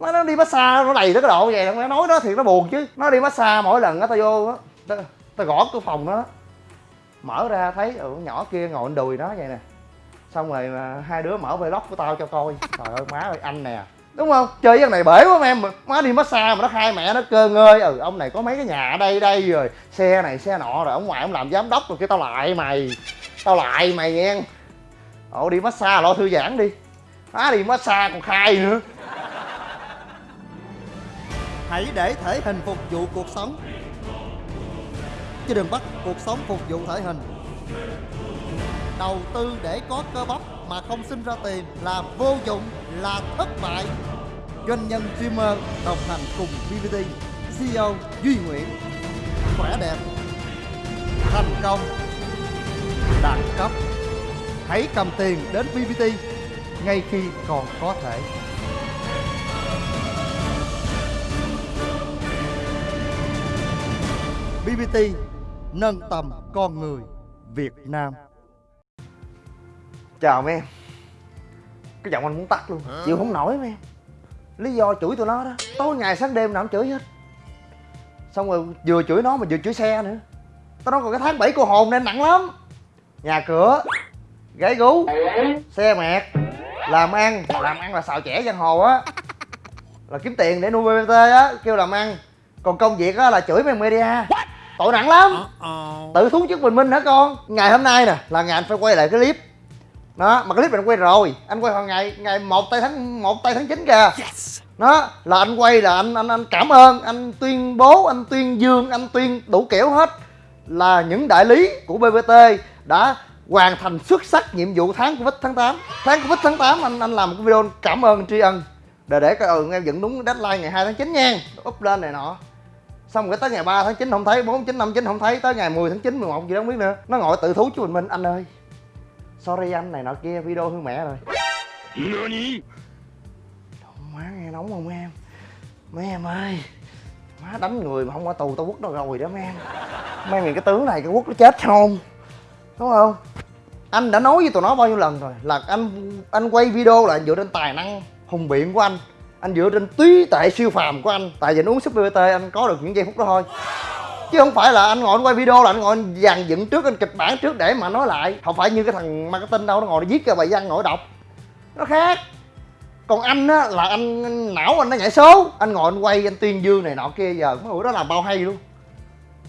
nó, nó đi massage nó đầy tới cái độ vậy. Nó nói đó thì nó buồn chứ. Nó đi massage mỗi lần á tao vô á tao, tao gõ cửa phòng nó mở ra thấy ừ, nhỏ kia ngồi đùi nó vậy nè. Xong rồi hai đứa mở vlog của tao cho coi. Trời ơi má ơi anh nè. Đúng không? Chơi với này bể quá em. Má đi massage mà nó hai mẹ nó cơ ngơi. Ừ ông này có mấy cái nhà ở đây đây rồi. Xe này xe nọ rồi ông ngoại ông làm giám đốc rồi cái tao lại mày. Tao lại mày nghe. Ồ đi massage lo thư giãn đi. Má đi massage còn khai nữa. Hãy để thể hình phục vụ cuộc sống. Chứ đừng bắt cuộc sống phục vụ thể hình. Đầu tư để có cơ bắp mà không sinh ra tiền là vô dụng, là thất bại. Doanh nhân streamer đồng hành cùng BBT CEO Duy Nguyễn. Khỏe đẹp Thành công Đẳng cấp. Hãy cầm tiền đến BBT ngay khi còn có thể. BBT nâng tầm con người Việt Nam. chào mấy em. Cái giọng anh muốn tắt luôn. Chịu không nổi mấy em. Lý do chửi tụi nó đó. Tối ngày sáng đêm nào cũng chửi hết. Xong rồi vừa chửi nó mà vừa chửi xe nữa. Tao nói còn cái tháng bảy cô hồn nên nặng lắm. Nhà cửa gái gú xe mẹt làm ăn. Làm ăn là xào chẻ giang hồ á. Là kiếm tiền để nuôi bbt á kêu làm ăn. Còn công việc á là chửi mấy media tội nặng lắm. Tự thú chức bình minh hả con? Ngày hôm nay nè là ngày anh phải quay lại cái clip. Đó mà cái clip này anh quay rồi. Anh quay vào ngày ngày một tây tháng một tây tháng 9 kìa. Đó là anh quay là anh anh anh cảm ơn anh tuyên bố anh tuyên dương anh tuyên đủ kiểu hết là những đại lý của bbt đã hoàn thành xuất sắc nhiệm vụ tháng covid tháng 8 tháng covid tháng 8 anh anh làm một cái video cảm ơn tri ân. Để để coi ừ em dựng đúng deadline ngày 2 tháng 9 nha. Up lên này nọ xong rồi tới ngày 3 tháng 9 không thấy 4 9 5 9 không thấy tới ngày 10 tháng 9 11 gì đó không biết nữa. Nó ngồi tự thú chú bình minh anh ơi. Sorry anh này nọ kia video hư mẹ rồi. Má nghe nóng không em? Mấy em ơi má đánh người mà không qua tù tao quất nó rồi đó mấy em. Mấy em cái tướng này cái quất nó chết không? Đúng không? Anh đã nói với tụi nó bao nhiêu lần rồi là anh anh quay video là dựa trên tài năng hùng biện của anh anh dựa trên trí tuệ siêu phàm của anh. Tại vì anh uống súp bbt anh có được những giây phút đó thôi. Chứ không phải là anh ngồi anh quay video là anh ngồi anh dàn dựng trước anh kịch bản trước để mà nói lại. Không phải như cái thằng marketing đâu nó ngồi nó viết cái bài văn ngồi đọc. Nó khác. Còn anh á là anh não anh nó nhảy số. Anh ngồi anh quay anh tuyên dương này nọ kia giờ mấy buổi đó làm bao hay luôn.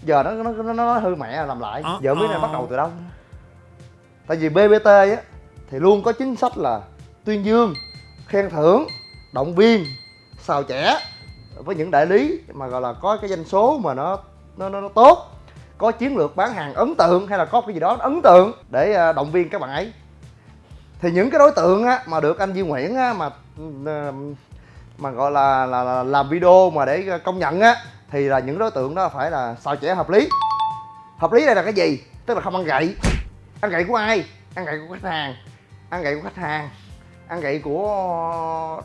Giờ nó nó nó, nó hư mẹ làm lại. Giờ mới này bắt đầu từ đâu. Tại vì bbt á thì luôn có chính sách là tuyên dương khen thưởng động viên xào trẻ với những đại lý mà gọi là có cái doanh số mà nó nó nó, nó tốt có chiến lược bán hàng ấn tượng hay là có cái gì đó ấn tượng để à, động viên các bạn ấy. Thì những cái đối tượng á, mà được anh Duy Nguyễn á, mà à, mà gọi là, là, là làm video mà để à, công nhận á thì là những đối tượng đó phải là xào trẻ hợp lý. Hợp lý đây là cái gì? Tức là không ăn gậy. Ăn gậy của ai? Ăn gậy của khách hàng. Ăn gậy của khách hàng. Ăn gậy của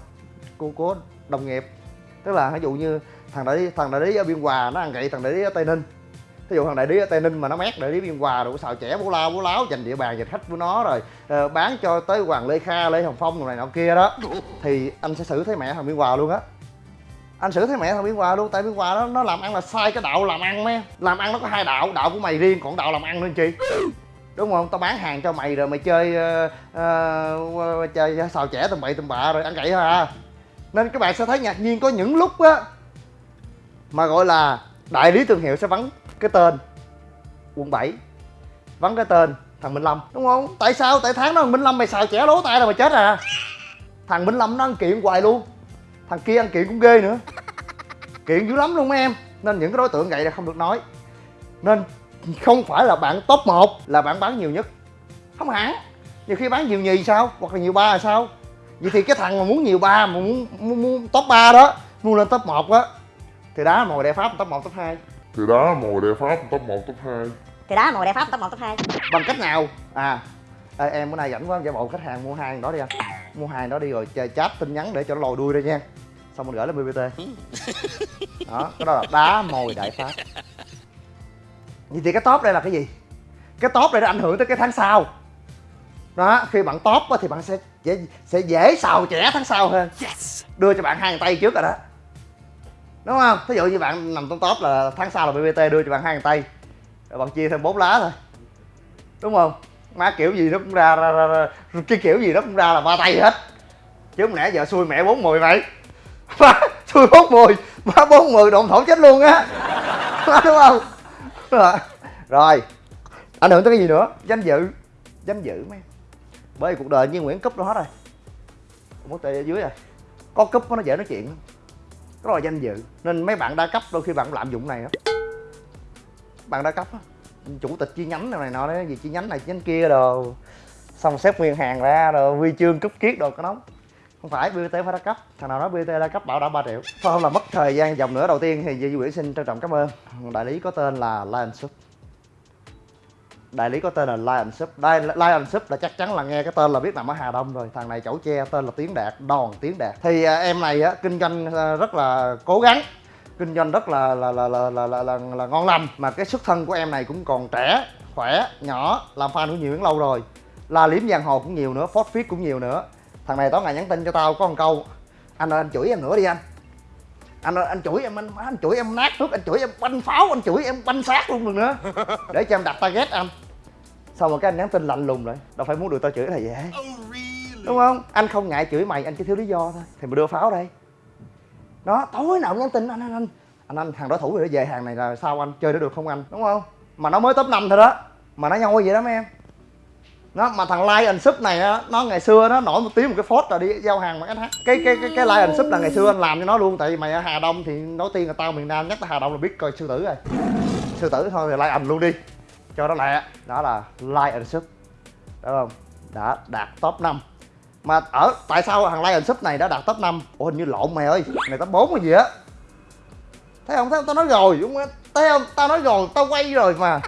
của của đồng nghiệp. Tức là ví dụ như thằng đại lý thằng đại lý ở biên hòa nó ăn gậy thằng đại lý ở tây ninh. Ví dụ thằng đại lý ở tây ninh mà nó mét đại lý biên hòa rồi xào chẻ bố lao bố láo dành địa bàn dành khách của nó rồi ờ, bán cho tới hoàng lê kha lê hồng phong rồi này nọ kia đó thì anh sẽ xử thấy mẹ thằng biên hòa luôn á. Anh xử thấy mẹ thằng biên hòa luôn tại biên hòa nó nó làm ăn là sai cái đạo làm ăn mấy em. làm ăn nó có hai đạo đạo của mày riêng còn đạo làm ăn nữa chị đúng không? Tao bán hàng cho mày rồi mày chơi uh, uh, chơi xào chẻ tầm bậy tầm bạ rồi ăn gậy thôi à nên các bạn sẽ thấy ngạc nhiên có những lúc á, mà gọi là đại lý thương hiệu sẽ vắng cái tên quận 7 vắng cái tên thằng Minh Lâm, đúng không? Tại sao? Tại tháng đó thằng Minh Lâm mày xài chẻ lố tay là mày chết à. Thằng Minh Lâm nó ăn kiện hoài luôn, thằng kia ăn kiện cũng ghê nữa. Kiện dữ lắm luôn mấy em, nên những cái đối tượng vậy là không được nói. Nên không phải là bạn top 1 là bạn bán nhiều nhất. Không hẳn. Nhiều khi bán nhiều nhì sao? Hoặc là nhiều ba là sao? Vậy thì cái thằng mà muốn nhiều ba mà muốn, muốn, muốn top 3 đó muốn lên top 1 á thì đá mồi đại pháp top 1 top 2 thì đá mồi đệ pháp top 1 top 2 thì đó mùa đẹp pháp top 1 top 2 bằng cách nào? À Ê, em bữa nay rảnh quá giả bộ khách hàng mua hàng đó đi anh mua hàng đó đi rồi chơi chat tin nhắn để cho nó lòi đuôi ra nha. Xong mình gửi lên bbt đó cái đó là đá mồi đại pháp. Vậy thì cái top đây là cái gì? Cái top đây nó ảnh hưởng tới cái tháng sau đó khi bạn top á, thì bạn sẽ sẽ, sẽ dễ xào chẻ tháng sau hơn. Đưa cho bạn hai tay trước rồi đó. Đúng không? Thí dụ như bạn nằm trong top là tháng sau là bbt đưa cho bạn hai tay. Rồi bạn chia thêm bốn lá thôi. Đúng không? Má kiểu gì nó cũng ra, ra, ra, ra. Cái kiểu gì nó cũng ra là ba tay hết. Chứ không lẽ giờ xui mẹ bốn mười mày má xui bốn mười má bốn mười độn thổ chết luôn á. Đúng không? Rồi. ảnh hưởng tới cái gì nữa? Danh dự. Danh dự mấy bởi vì cuộc đời như nguyễn cúp đó hết rồi mất tệ ở dưới rồi có cúp nó dễ nói chuyện rất là danh dự. Nên mấy bạn đa cấp đôi khi bạn cũng lạm dụng này đó bạn đa cấp đó. chủ tịch chi nhánh này, này nọ đấy gì chi nhánh này chi nhánh kia đồ. Xong xếp nguyên hàng ra rồi huy chương cúp kiết đồ có nóng. Không phải BT phải đa cấp. Thằng nào nói BT đa cấp bảo đã 3 triệu. Thôi không? Là mất thời gian dòng nữa. Đầu tiên thì Duy Nguyễn xin trân trọng cảm ơn. Đại lý có tên là Lion Sup đại lý có tên là Lion Sup. Đây, Lion Sup là chắc chắn là nghe cái tên là biết nằm ở Hà Đông rồi. Thằng này chẩu tre tên là Tiến Đạt đòn Tiến Đạt. Thì à, em này á kinh doanh à, rất là cố gắng kinh doanh rất là là là là là, là, là, là ngon lành. Mà cái xuất thân của em này cũng còn trẻ khỏe nhỏ làm fan của nhiều Yến lâu rồi. La liếm giang hồ cũng nhiều nữa phốt phiết cũng nhiều nữa. Thằng này tối ngày nhắn tin cho tao có một câu anh ơi anh chửi em nữa đi anh. Anh ơi anh chửi em anh, anh chửi em nát nước anh chửi em banh pháo anh chửi em banh xác luôn được nữa. Để cho em đặt target anh xong rồi cái anh nhắn tin lạnh lùng lại? Đâu phải muốn được tao chửi là dễ đúng không? Anh không ngại chửi mày anh chỉ thiếu lý do thôi. Thì mày đưa pháo đây. Đó tối nào cũng nhắn tin anh anh anh anh anh thằng đối thủ rồi nó về hàng này là sao anh? Chơi được được không anh? Đúng không? Mà nó mới top 5 thôi đó. Mà nó nhoi vậy đó mấy em. Nó mà thằng Lion Sup này á nó ngày xưa nó nổi một tiếng một cái phốt rồi đi giao hàng bằng SH cái cái cái cái Lion Sup là ngày xưa anh làm cho nó luôn tại vì mày ở Hà Đông thì đầu tiên là tao miền Nam nhắc tới Hà Đông là biết coi sư tử rồi. Sư tử thôi thì Lion luôn đi cho nó lẹ. Đó là like and sub đúng không? Đã đạt top 5 mà ở, tại sao thằng like and sub này đã đạt top 5 ủa, hình như lộn mày ơi. Này top 4 hay gì á? Thấy không? Thấy không? Tao nói rồi. Đúng không? Thấy không? Tao nói rồi. Tao quay rồi mà.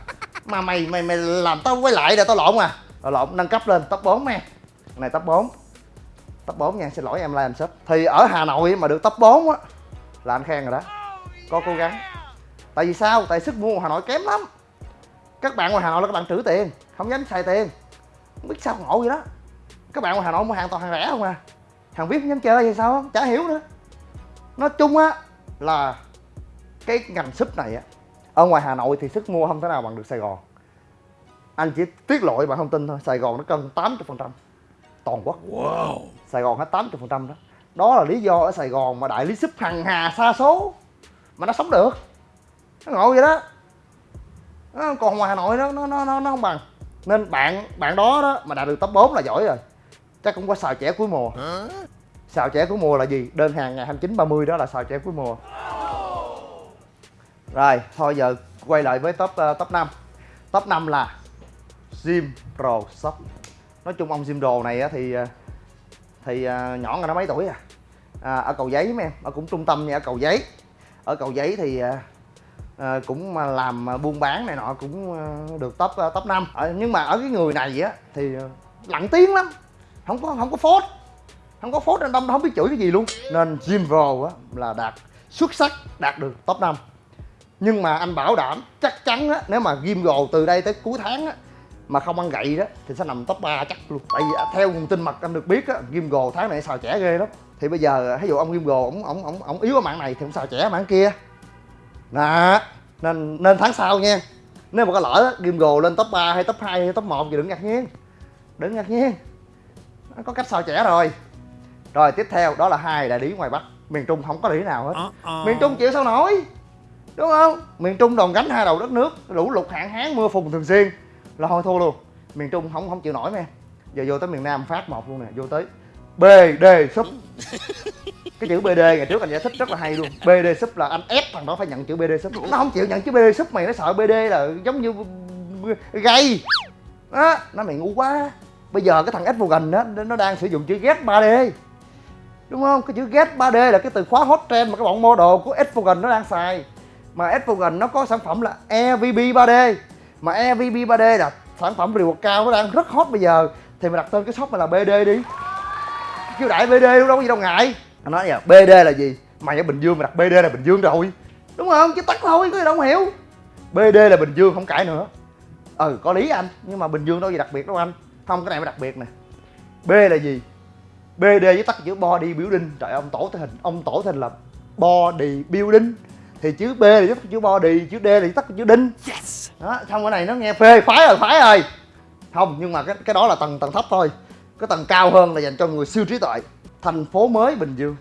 Mà mày mày mày làm tao quay lại để tao lộn à rồi lộn, nâng cấp lên top 4 nè này top 4 top 4 nha, xin lỗi em like and sub thì ở Hà Nội mà được top 4 á, là anh khen rồi đó. Có cố gắng. Tại vì sao? Tại sức mua Hà Nội kém lắm các bạn ngoài Hà Nội là các bạn trữ tiền không dám xài tiền. Không biết sao ngộ vậy đó. Các bạn ngoài Hà Nội mua hàng toàn hàng rẻ không à? Hàng VIP không dám chơi hay sao? Chả hiểu nữa. Nói chung á là cái ngành súp này á ở ngoài Hà Nội thì sức mua không thể nào bằng được Sài Gòn. Anh chỉ tiết lộ cho bạn thông tin thôi Sài Gòn nó cân 80 phần trăm. Toàn quốc. Wow. Sài Gòn hết 80 phần trăm đó. Đó là lý do ở Sài Gòn mà đại lý súp hằng hà xa số mà nó sống được. Nó ngộ vậy đó nó còn ngoài Hà Nội nó nó nó nó không bằng. Nên bạn bạn đó đó mà đạt được top 4 là giỏi rồi. Chắc cũng có xào chẻ cuối mùa. Xào chẻ cuối mùa là gì? Đơn hàng ngày 29 30 đó là xào chẻ cuối mùa. Rồi thôi giờ quay lại với top uh, top 5 top 5 là Jim Pro Shop. Nói chung ông Jim Pro này á thì uh, thì uh, nhỏ là nó mấy tuổi à? à ở cầu giấy mấy em ở cũng trung tâm nha ở cầu giấy. Ở cầu giấy thì uh, à, cũng mà làm ờ, buôn bán này nọ cũng ờ, được top top 5 à, nhưng mà ở cái người này á thì lặng tiếng lắm. Không có không có phốt. Không có phốt nên đông không biết chửi cái gì luôn. Nên Jimbo á là đạt xuất sắc đạt được top 5 nhưng mà anh bảo đảm chắc chắn á nếu mà Gimgo từ đây tới cuối tháng á mà không ăn gậy đó thì sẽ nằm top 3 chắc luôn. Tại vì theo nguồn tin mật anh được biết á Gimgo tháng này xào trẻ ghê lắm. Thì bây giờ ví dụ ông Jim ổng ổng ổng ổng yếu ở mạng này thì ông xào trẻ ở mạng kia nè nên nên tháng sau nha. Nếu mà có lỡ Gimgo lên top 3 hay top 2 hay top 1 thì đừng ngạc nhiên. Đừng ngạc nhiên. Nó có cách sao trẻ rồi. Rồi tiếp theo đó là hai đại lý ngoài bắc. Miền trung không có lý nào hết. Miền trung chịu sao nổi? Đúng không? Miền trung đòn gánh hai đầu đất nước lũ lụt hạn hán mưa phùn thường xuyên. Là thôi thua luôn. Miền trung không không chịu nổi em giờ vô tới miền nam phát một luôn nè vô tới bd súp cái chữ bd ngày trước anh giải thích rất là hay luôn. Bd súp là anh ép thằng đó phải nhận chữ bd súp nó không chịu nhận chữ bd súp mày nó sợ bd là giống như gay. Đó nó mày ngu quá. Bây giờ cái thằng Advogan đó nó đang sử dụng chữ get 3D đúng không? Cái chữ get 3D là cái từ khóa hot trend mà cái bọn model của Advogan nó đang xài. Mà Advogan nó có sản phẩm là EVB 3D mà EVB 3D là sản phẩm reward cao nó đang rất hot bây giờ. Thì mày đặt tên cái shop này là BD đi. Kêu đại BD luôn đâu có gì đâu ngại anh nói giờ BD là gì? Mày ở Bình Dương mày đặt BD là Bình Dương rồi. Đúng không? Chứ tắt thôi có gì đâu hiểu. BD là Bình Dương không cãi nữa. Ừ có lý anh nhưng mà Bình Dương đâu gì đặc biệt đâu anh. Không cái này mới đặc biệt nè. B là gì? Bd với tắt chữ body building. Trời ông tổ thể hình ông tổ thể hình là body building. Thì chữ b là viết chữ body chữ d là tắt chữ đinh. Đó xong cái này nó nghe phê phái rồi phái rồi. Không nhưng mà cái cái đó là tầng tầng thấp thôi. Cái tầng cao hơn là dành cho người siêu trí tuệ thành phố mới bình dương.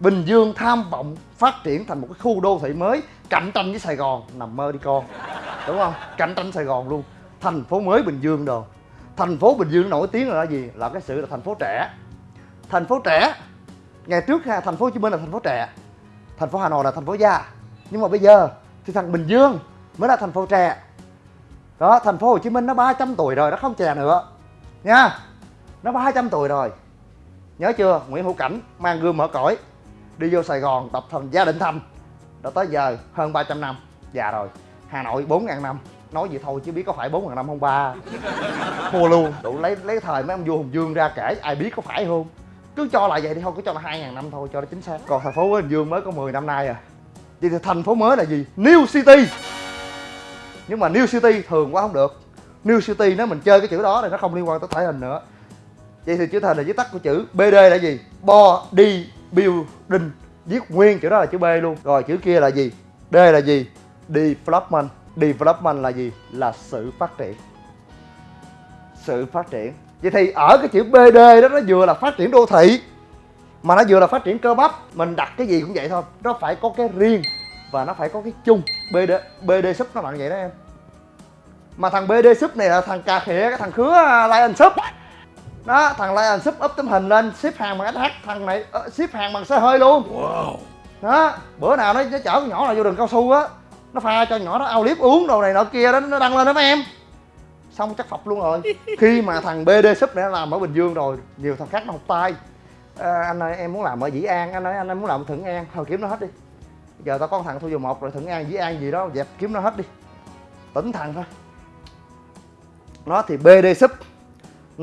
Bình dương tham vọng phát triển thành một cái khu đô thị mới, cạnh tranh với sài gòn, nằm mơ đi con. Đúng không? Cạnh tranh sài gòn luôn. Thành phố mới bình dương đồ. Thành phố bình dương nổi tiếng là gì? Là cái sự là thành phố trẻ. Thành phố trẻ, ngày trước ha, thành phố hồ chí minh là thành phố trẻ. Thành phố hà nội là thành phố già nhưng mà bây giờ thì thằng bình dương mới là thành phố trẻ. Đó, thành phố hồ chí minh nó 300 tuổi rồi, nó không trẻ nữa. Nha. Nó 300 tuổi rồi nhớ chưa? Nguyễn hữu cảnh mang gương mở cõi, đi vô sài gòn tập thành gia đình thành đã tới giờ hơn 300 năm. Già rồi. Hà nội 4.000 năm. Nói vậy thôi chứ biết có phải 4.000 năm không ba? Thua luôn. Đủ lấy lấy thời mấy ông vua hùng dương ra kể, ai biết có phải không? Cứ cho là vậy đi thôi cứ cho là 2.000 năm thôi, cho nó chính xác. Còn thành phố bình dương mới có 10 năm nay à. Vậy thì thành phố mới là gì? New city. Nhưng mà new city thường quá không được. New city nếu mình chơi cái chữ đó thì nó không liên quan tới thể hình nữa vậy thì chữ thành là viết tắt của chữ bd là gì? Body building. Viết nguyên chữ đó là chữ b luôn. Rồi chữ kia là gì? D là gì? Development. Development là gì? Là sự phát triển. Sự phát triển. Vậy thì ở cái chữ bd đó, nó vừa là phát triển đô thị, mà nó vừa là phát triển cơ bắp. Mình đặt cái gì cũng vậy thôi. Nó phải có cái riêng và nó phải có cái chung. Bd bd sub nó bạn vậy đó em. Mà thằng bd sub này là thằng cà khịa, cái thằng khứa à, lion sub đó thằng lion sub up tấm hình lên ship hàng bằng sh thằng này uh, ship hàng bằng xe hơi luôn. Đó bữa nào nó, nó chở con nhỏ nào vô đường cao su á nó pha cho nhỏ nó ao liếp uống đồ này nọ kia đó nó đăng lên đó mấy em. Xong chắc phập luôn rồi. Khi mà thằng bd sub này nó làm ở bình dương rồi nhiều thằng khác nó học tay. À, anh ơi em muốn làm ở dĩ an anh ơi anh ơi muốn làm ở thuận an. Thôi kiếm nó hết đi. Giờ tao có thằng thu dầu một rồi thuận an dĩ an gì đó dẹp kiếm nó hết đi. Tỉnh thằng thôi. Nó thì bd sub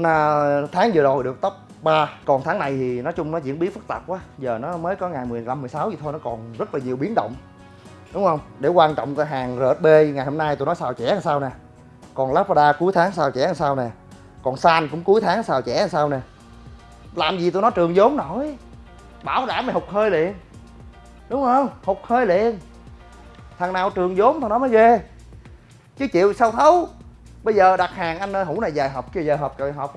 là tháng vừa rồi được top 3 còn tháng này thì nói chung nó diễn biến phức tạp quá. Giờ nó mới có ngày 15 16 gì thôi, nó còn rất là nhiều biến động. Đúng không? Để quan trọng cái hàng RSB ngày hôm nay tụi nó xào trẻ làm sao nè. Còn Lazada cuối tháng xào trẻ làm sao nè. Còn San cũng cuối tháng xào trẻ làm sao nè. Làm gì tụi nó trường vốn nổi. Bảo đảm mày hụt hơi liền. Đúng không? Hụt hơi liền. Thằng nào trường vốn thằng đó mới ghê. Chứ chịu sao thấu? Bây giờ đặt hàng anh ơi hũ này dài hộp kia dài hộp, trời hộp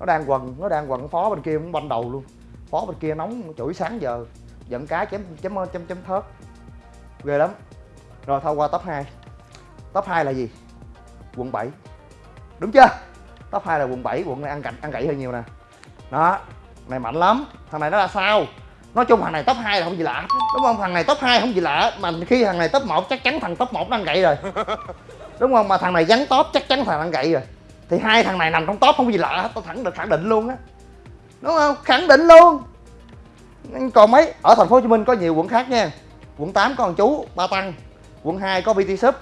nó đang quần, nó đang quần phó bên kia cũng banh đầu luôn. Phó bên kia nóng, chửi sáng giờ. Giận cá chém chém chém chém thớt. Ghê lắm. Rồi, thôi qua top 2 top 2 là gì? Quận 7 đúng chưa? Top 2 là quận 7 quận này ăn cạnh, ăn gãy hơi nhiều nè. Đó này mạnh lắm. Thằng này nó là sao? Nói chung thằng này top 2 là không gì lạ. Đúng không? Thằng này top 2 không gì lạ, mà khi thằng này top 1 chắc chắn thằng top 1 nó ăn gậy rồi. đúng không? Mà thằng này gắn top chắc chắn thằng ăn gậy rồi. Thì hai thằng này nằm trong top không có gì lạ hết tôi thẳng được khẳng định luôn á. Đúng không? Khẳng định luôn. Còn mấy? Ở thành phố hồ chí minh có nhiều quận khác nha. Quận 8 có thằng chú ba tăng. Quận 2 có bt shop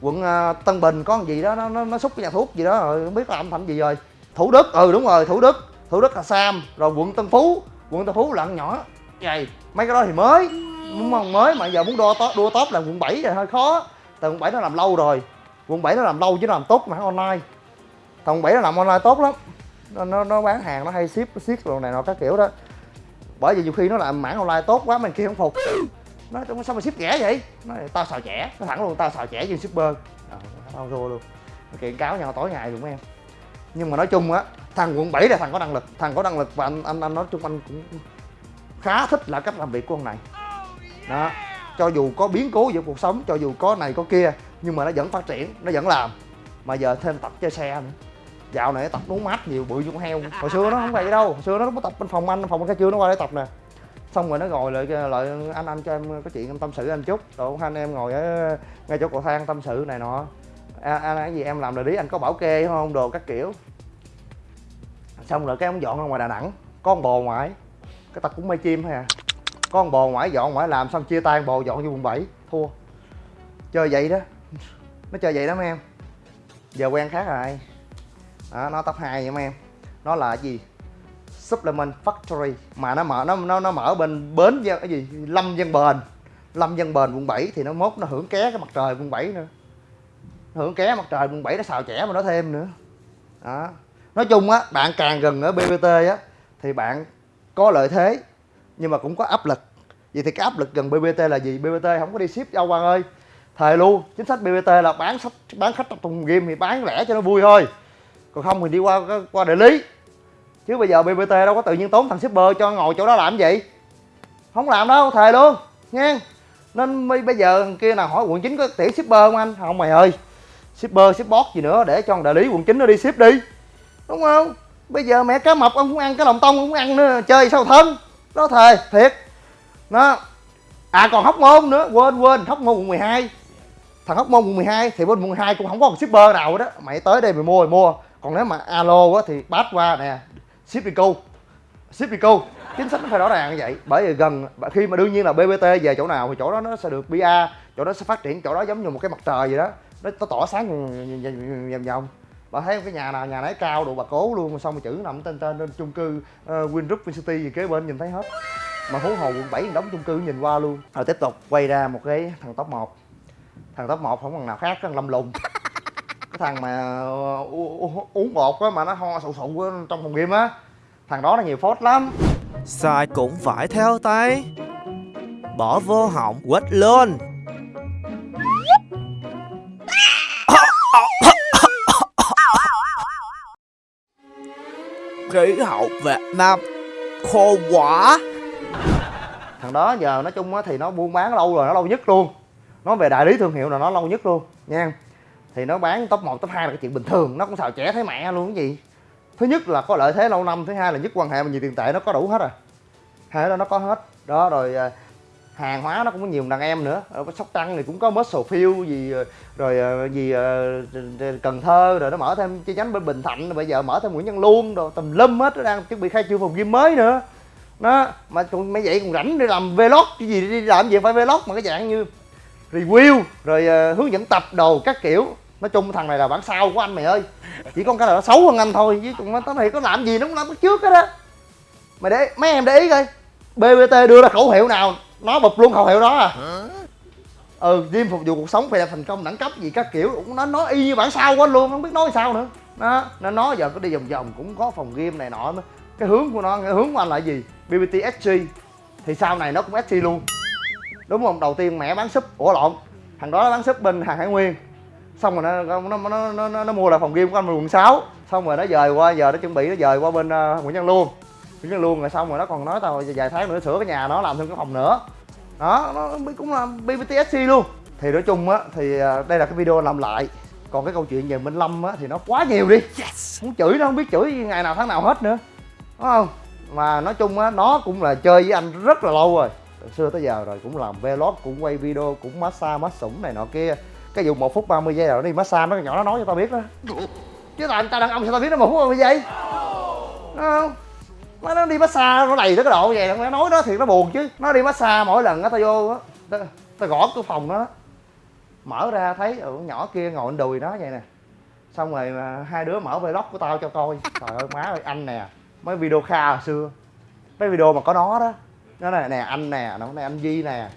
quận uh, tân bình có gì đó nó nó, nó xúc cái nhà thuốc gì đó rồi không biết là âm thanh gì rồi. Thủ đức ừ đúng rồi thủ đức. Thủ đức là sam rồi quận tân phú. Quận tân phú là ăn nhỏ. Vậy mấy cái đó thì mới. Đúng không? Mới mà giờ muốn đua top đua top là quận 7 rồi hơi khó. Từ quận 7 nó làm lâu rồi quận 7 nó làm lâu chứ nó làm tốt mà online. Thằng 7 nó làm online tốt lắm. Nó, nó, nó bán hàng nó hay ship ship đồ này nọ các kiểu đó. Bởi vì nhiều khi nó làm mảng online tốt quá mình kia không phục. Nó sao mà ship rẻ vậy? Nó tao xào trẻ. Nó thẳng luôn tao xào trẻ như shipper. À, tao thua luôn. Kiện cáo nhau tối ngày luôn em. Nhưng mà nói chung á thằng quận 7 là thằng có năng lực. Thằng có năng lực và anh anh, anh nói chung anh cũng khá thích là cách làm việc của ông này. Đó cho dù có biến cố giữa cuộc sống cho dù có này có kia nhưng mà nó vẫn phát triển nó vẫn làm. Mà giờ thêm tập chơi xe nữa. Dạo này tập nấu mát nhiều bự con heo. Hồi xưa nó không vậy đâu. Hồi xưa nó có tập bên phòng anh phòng cái chưa nó qua đây tập nè. Xong rồi nó ngồi lại lại anh anh cho em có chuyện em tâm sự anh chút. Rồi hai anh em ngồi ở ngay chỗ cầu thang tâm sự này nọ. À, anh cái gì em làm đại lý anh có bảo kê không đồ các kiểu. Xong rồi cái ông dọn ra ngoài đà nẵng. Có con bò ngoại cái tật cũng mê chim thôi à con bồ ngoại dọn ngoại làm xong chia tay bồ dọn vô quận 7 thua. Chơi vậy đó. Nó chơi vậy đó mấy em. Giờ quen khác rồi. Đó, nó top 2 vậy mấy em. Nó là gì? Supplement factory. Mà nó mở nó nó nó mở bên bến dân cái gì? Lâm dân bền. Lâm dân bền quận 7 thì nó mốt nó hưởng ké cái mặt trời quận 7 nữa. Hưởng ké mặt trời quận 7 nó xào trẻ mà nó thêm nữa. Đó. Nói chung á bạn càng gần ở bbt á thì bạn có lợi thế nhưng mà cũng có áp lực. Vậy thì cái áp lực gần bbt là gì? Bbt không có đi ship đâu, quang ơi. Thề luôn, chính sách bbt là bán sách, bán khách trong thùng game thì bán lẻ cho nó vui thôi. Còn không thì đi qua qua đại lý. Chứ bây giờ bbt đâu có tự nhiên tốn thằng shipper cho ngồi chỗ đó làm gì? Không làm đâu, thề luôn nha nên bây giờ kia nào hỏi quận 9 có tỉa shipper không anh? Không mày ơi. Shipper shipbot gì nữa, để cho đại lý quận 9 nó đi ship đi. Đúng không? Bây giờ mẹ cá mập, ông cũng ăn cái lòng tông, ông cũng ăn nữa, chơi sao thân? Nó thề thiệt. Nó à còn hóc môn nữa quên quên hóc môn quận 12 thằng hóc môn quận 12 thì bên quận 12 cũng không có một shipper nào đó mày tới đây mày mua mày mua. Còn nếu mà alo á thì bắt qua nè. Ship đi cô ship đi cô chính sách nó phải rõ ràng như vậy. Bởi vì gần khi mà đương nhiên là bbt về chỗ nào thì chỗ đó nó sẽ được pa chỗ đó sẽ phát triển chỗ đó giống như một cái mặt trời vậy đó. Nó, nó tỏ sáng vòng vòng bà thấy cái nhà nào nhà nấy cao độ bà cố luôn xong rồi chữ nằm tên tên trên chung cư uh, Wingroup City gì kế bên nhìn thấy hết. Mà huống hồ quận 7 đóng chung cư nhìn qua luôn. Rồi tiếp tục quay ra một cái thằng top 1 thằng top 1 không còn nào khác thằng lâm lùng. Cái thằng mà uh, uống bột á mà nó ho sụ sụ trong phòng game á. Thằng đó nó nhiều phốt lắm. Sai cũng phải theo tay. Bỏ vô họng quết luôn Khí hậu Việt Nam. Khô quả thằng đó giờ nói chung á thì nó buôn bán lâu rồi nó lâu nhất luôn. Nó về đại lý thương hiệu là nó lâu nhất luôn nha. Thì nó bán top 1, top 2 là cái chuyện bình thường nó cũng xào trẻ thấy mẹ luôn cái gì? Thứ nhất là có lợi thế lâu năm thứ hai là nhất quan hệ mà nhiều tiền tệ nó có đủ hết rồi hai đó nó có hết. Đó rồi à, hàng hóa nó cũng có nhiều đàn em nữa. Ở sóc trăng thì cũng có muscle field gì ờ, rồi ờ, gì ờ, cần thơ rồi nó mở thêm chi nhánh bên bình thạnh, bây giờ mở thêm nguyễn văn luôn rồi tùm lum hết, nó đang chuẩn bị khai trương phòng gym mới nữa. Nó mà cũng mấy vậy còn rảnh đi làm vlog, cái gì đi làm gì phải vlog mà cái dạng như review, rồi hướng dẫn tập đồ các kiểu. Nói chung thằng này là bản sao của anh mày ơi. Chỉ có cái là nó xấu hơn anh thôi, chứ còn nó này có làm gì nó cũng làm trước hết á. Mày để mấy em để ý coi bbt đưa ra khẩu hiệu nào? Nó bụp luôn khẩu hiệu đó à. Ừ gym phục vụ cuộc sống phải là thành công đẳng cấp gì các kiểu. Cũng nó nói y như bản sao anh luôn không biết nói sao nữa. Đó nó nói giờ có đi vòng vòng cũng có phòng game này nọ cái hướng của nó cái hướng của anh là gì? Bbt sg thì sau này nó cũng sg luôn. Đúng không? Đầu tiên mẹ bán súp ủa lộn. Thằng đó nó bán súp bên hàng hải nguyên. Xong rồi nó nó nó nó, nó, nó mua lại phòng game của anh quận 6 xong rồi nó dời qua giờ nó chuẩn bị nó dời qua bên uh, nguyễn văn luôn văn luôn rồi xong rồi nó còn nói tao vài tháng nữa sửa cái nhà nó làm thêm cái phòng nữa. Đó nó cũng là bbtsc luôn. Thì nói chung á thì uh, đây là cái video làm lại. Còn cái câu chuyện về minh lâm á thì nó quá nhiều đi. Yes. muốn chửi nó không biết chửi ngày nào tháng nào hết nữa. Đúng không? Mà nói chung á nó cũng là chơi với anh rất là lâu rồi. Từ xưa tới giờ rồi cũng làm vlog cũng quay video cũng massage mát sủng này nọ kia. Cái vụ một phút 30 giây rồi nó đi massage nó nhỏ nó nói cho tao biết đó. Chứ tao tao đàn ông sao tao biết nó một phút 30 giây? Đúng không nó, nó đi massage nó đầy tới cái độ vậy nó nói đó thì nó buồn chứ. Nó đi massage mỗi lần nó tao vô á tao, tao gõ cửa phòng nó. Mở ra thấy ừ, nhỏ kia ngồi đùi nó vậy nè. Xong rồi mà hai đứa mở vlog của tao cho coi. Trời ơi má ơi anh nè. Mấy video kha hồi xưa. Mấy video mà có nó đó. Nó này nè anh nè nó này anh Di nè.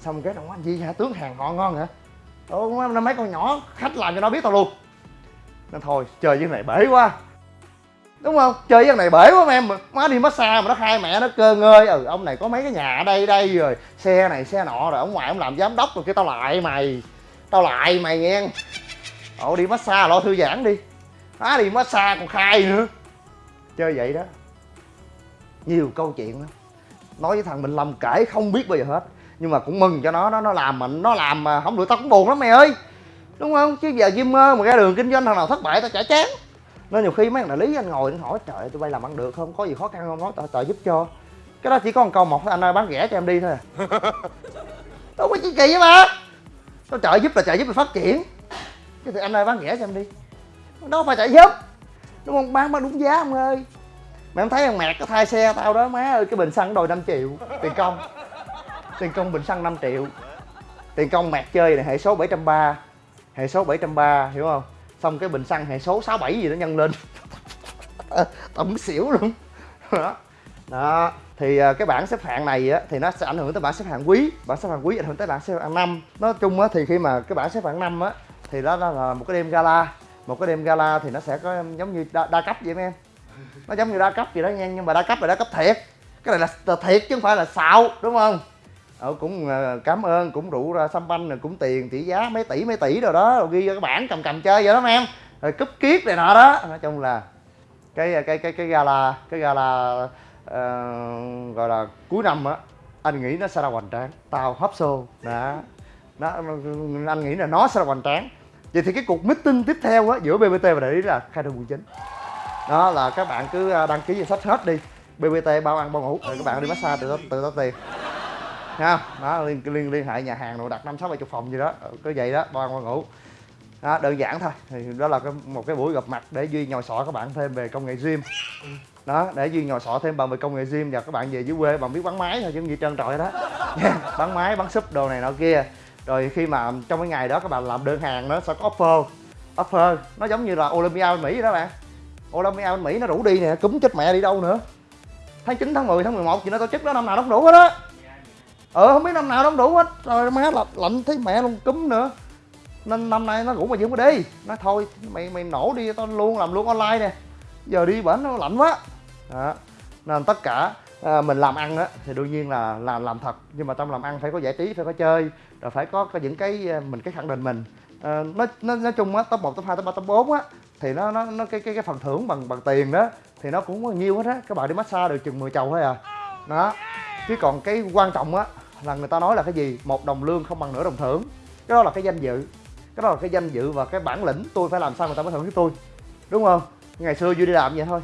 Xong cái nó anh Di hả? Tướng hàng ngon ngon hả? Ủa, mấy con nhỏ khách làm cho nó biết tao luôn. Nên thôi chơi với này bể quá đúng không? Chơi với này bể quá em má đi massage mà nó khai mẹ nó cơ ngơi ừ ông này có mấy cái nhà ở đây đây rồi. Xe này, xe nọ rồi, ông ngoại ông làm giám đốc rồi kia tao lại mày. Tao lại mày nghe. Ồ, đi massage lo thư giãn đi. Má đi massage còn khai nữa. Chơi vậy đó. Nhiều câu chuyện lắm. Nói với thằng Minh Lâm kể không biết bao giờ hết. Nhưng mà cũng mừng cho nó nó nó làm mà, nó làm mà không được, tao cũng buồn lắm mày ơi. Đúng không? Chứ giờ gamer mà ra đường kinh doanh thằng nào thất bại tao chả chán nó nhiều khi mấy đại lý anh ngồi anh hỏi trời tụi bay làm ăn được không? Có gì khó khăn không? Nói trời giúp cho. Cái đó chỉ có một câu một anh ơi bán rẻ cho em đi thôi à. Đâu có chi kỳ mà tao trợ giúp là trợ giúp là phát triển. Chứ thì anh ơi bán rẻ cho em đi. Đâu phải trợ giúp. Đúng không? Bán bán đúng giá ông ơi. Mày không thấy thằng mẹt có thay xe tao đó má ơi cái bình xăng đòi 5 triệu. Tiền công. Tiền công bình xăng 5 triệu. Tiền công mẹt chơi này hệ số 730 hệ số 730 hiểu không xong cái bình xăng hệ số 67 gì nó nhân lên. Tổng xỉu luôn. Đó. Đó. Thì à, cái bảng xếp hạng này á thì nó sẽ ảnh hưởng tới bảng xếp hạng quý. Bảng xếp hạng quý ảnh hưởng tới bảng xếp hạng năm. Nói chung á thì khi mà cái bảng xếp hạng năm á thì đó là một cái đêm gala. Một cái đêm gala thì nó sẽ có giống như đa, đa cấp vậy em. Nó giống như đa cấp vậy đó nha nhưng mà đa cấp là đa cấp thiệt. Cái này là thiệt chứ không phải là xạo đúng không? Ờ, cũng ờ, cảm ơn cũng rượu ra xăm banh rồi cũng tiền tỷ giá mấy tỷ mấy tỷ rồi đó rồi ghi vô cái bảng cầm cầm chơi vậy đó em. Rồi cúp kiết này nọ đó. Nói chung là cái ờ, cái cái cái gala cái gala uh, gọi là cuối năm á anh nghĩ nó sẽ ra hoành tráng. Tao hấp xô. Đó. Nó anh nghĩ là nó sẽ là hoành tráng. Vậy thì cái cuộc meeting tiếp theo á giữa bbt và đại lý là khai trương quận chính. Đó là các bạn cứ đăng ký danh sách hết đi. Bbt bao ăn bao ngủ. Rồi các bạn đi massage tự tự tao tiền ha đó liên liên liên hệ nhà hàng rồi đặt năm sáu bảy chục phòng gì đó. Ừ, cứ vậy đó bao ăn bao ngủ. Đó, đơn giản thôi. Thì đó là cái, một cái buổi gặp mặt để duy nhồi sọ các bạn thêm về công nghệ gym. Đó để duy nhồi sọ thêm bằng về công nghệ gym và các bạn về dưới quê bạn biết bắn máy thôi chứ gì trơn trọi đó. Bắn máy bắn súp đồ này nọ kia. Rồi khi mà trong cái ngày đó các bạn làm đơn hàng nó sẽ có offer. Offer nó giống như là Olympia bên Mỹ đó bạn. Olympia bên Mỹ nó rủ đi nè cúm chết mẹ đi đâu nữa. Tháng 9, tháng 10, tháng 11 chị nó tổ chức đó năm nào nó cũng đủ hết á ờ không biết năm nào nó không đủ hết. Rồi má lạnh, lạnh thấy mẹ luôn cúm nữa. Nên năm nay nó rủ mà dưỡng có đi. Nó thôi mày mày nổ đi tao luôn làm luôn online nè. Giờ đi bển nó lạnh quá. Đó. nên tất cả à, mình làm ăn á thì đương nhiên là làm làm thật. Nhưng mà trong làm ăn phải có giải trí phải có chơi rồi phải có, có những cái à, mình cái khẳng định mình. À, nói, nói nói chung á top 1, top 2, top 3, top 4 á thì nó nó nó cái cái cái phần thưởng bằng bằng tiền đó thì nó cũng có nhiều hết á. Các bạn đi massage được chừng 10 chầu thôi à. Đó. Chứ còn cái quan trọng á là người ta nói là cái gì? Một đồng lương không bằng nửa đồng thưởng. Cái đó là cái danh dự. Cái đó là cái danh dự và cái bản lĩnh tôi phải làm sao người ta mới thưởng với tôi. Đúng không? Ngày xưa vui đi làm vậy thôi.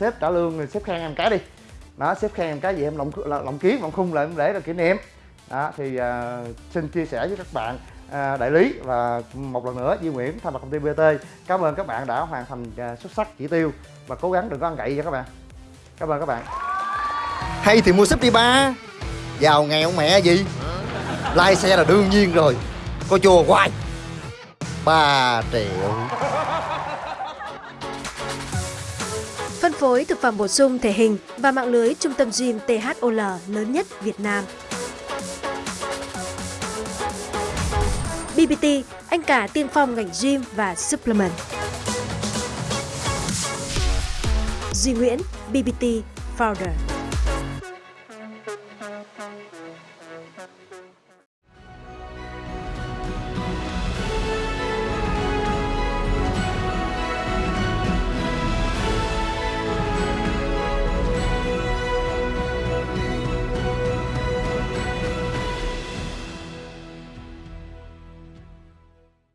Sếp trả lương rồi sếp khen em cái đi. Đó sếp khen em cái gì em lộng lộng kiến lộng khung lại em để là kỷ niệm. Đó thì uh, xin chia sẻ với các bạn uh, đại lý và một lần nữa Duy Nguyễn thay mặt công ty BT cảm ơn các bạn đã hoàn thành uh, xuất sắc chỉ tiêu và cố gắng đừng có ăn gậy nha các bạn. Cảm ơn các bạn. Hay thì mua sếp đi ba. Giàu nghèo mẹ gì Lai xe là đương nhiên rồi Có chùa hoài 3 triệu Phân phối thực phẩm bổ sung thể hình và mạng lưới trung tâm gym THOL lớn nhất Việt Nam. BBT, anh cả tiên phong ngành gym và supplement. Duy Nguyễn, BBT Founder.